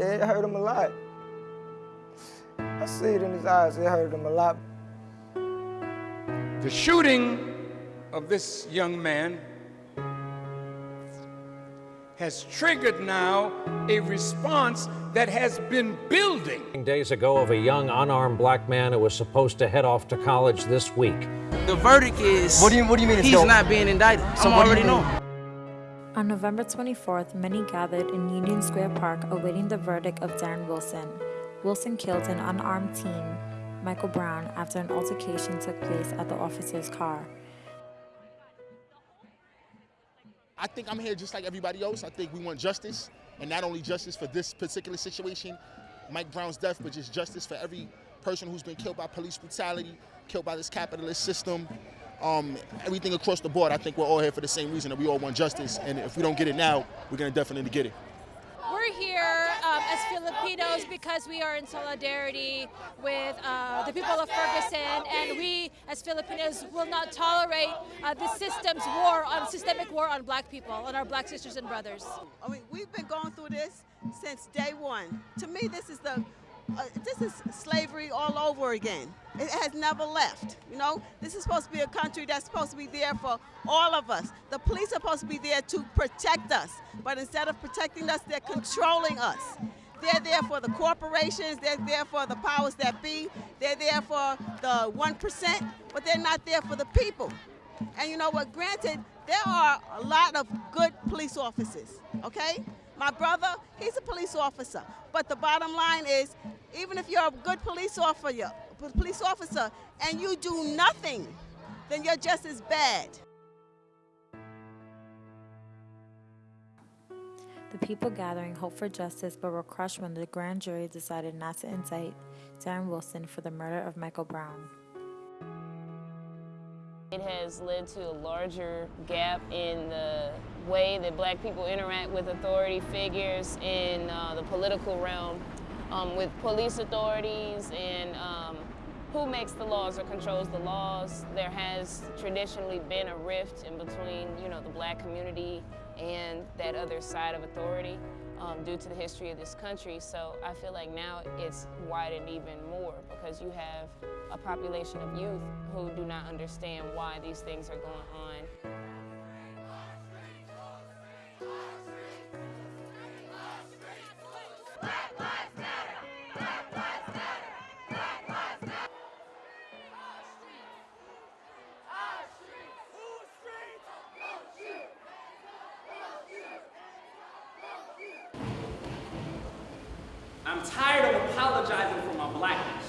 Yeah, it hurt him a lot. I see it in his eyes, it hurt him a lot. The shooting of this young man has triggered now a response that has been building. Days ago of a young unarmed black man who was supposed to head off to college this week. The verdict is What do you What do you mean? He's not being indicted. So I'm what you already mean? know. On November 24th, many gathered in Union Square Park awaiting the verdict of Darren Wilson. Wilson killed an unarmed teen, Michael Brown, after an altercation took place at the officer's car. I think I'm here just like everybody else. I think we want justice, and not only justice for this particular situation, Mike Brown's death, but just justice for every person who's been killed by police brutality, killed by this capitalist system, um, everything across the board. I think we're all here for the same reason that we all want justice, and if we don't get it now, we're gonna definitely get it. We're here um, as Filipinos because we are in solidarity with uh, the people of Ferguson, and we as Filipinos will not tolerate uh, the system's war on systemic war on Black people, on our Black sisters and brothers. I mean, we've been going through this since day one. To me, this is the uh, this is slavery all over again. It has never left. You know, this is supposed to be a country that's supposed to be there for all of us. The police are supposed to be there to protect us, but instead of protecting us, they're controlling us. They're there for the corporations, they're there for the powers that be, they're there for the 1%, but they're not there for the people. And you know what, granted, there are a lot of good police officers, okay? My brother, he's a police officer. But the bottom line is, even if you're a good police officer, police officer and you do nothing, then you're just as bad. The people gathering hoped for justice but were crushed when the grand jury decided not to indict Darren Wilson for the murder of Michael Brown. It has led to a larger gap in the way that black people interact with authority figures in uh, the political realm, um, with police authorities and um, who makes the laws or controls the laws. There has traditionally been a rift in between, you know, the black community and that other side of authority um, due to the history of this country. So I feel like now it's widened even more because you have a population of youth who do not understand why these things are going on. I'm tired of apologizing for my blackness,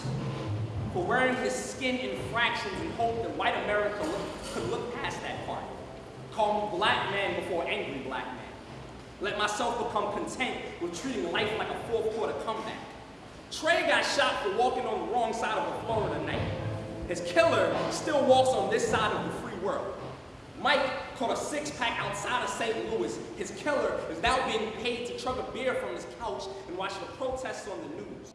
for wearing his skin in fractions in hope that white America look, could look past that part. Call me black man before angry black man. Let myself become content with treating life like a fourth quarter comeback. Trey got shot for walking on the wrong side of a Florida night. His killer still walks on this side of the free world. Six-pack outside of St. Louis. His killer is now being paid to chug a beer from his couch and watch the protests on the news.